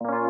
you